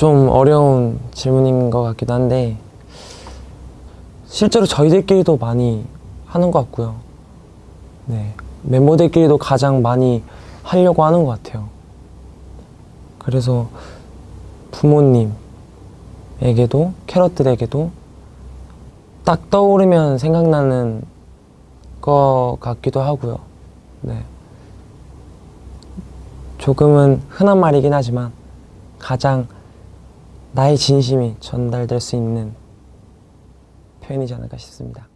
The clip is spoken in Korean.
좀 어려운 질문인 것 같기도 한데 실제로 저희들끼리도 많이 하는 것 같고요. 네, 멤버들끼리도 가장 많이 하려고 하는 것 같아요. 그래서 부모님에게도 캐럿들에게도 딱 떠오르면 생각나는 것 같기도 하고요. 네. 조금은 흔한 말이긴 하지만 가장 나의 진심이 전달될 수 있는 표현이지 않을까 싶습니다.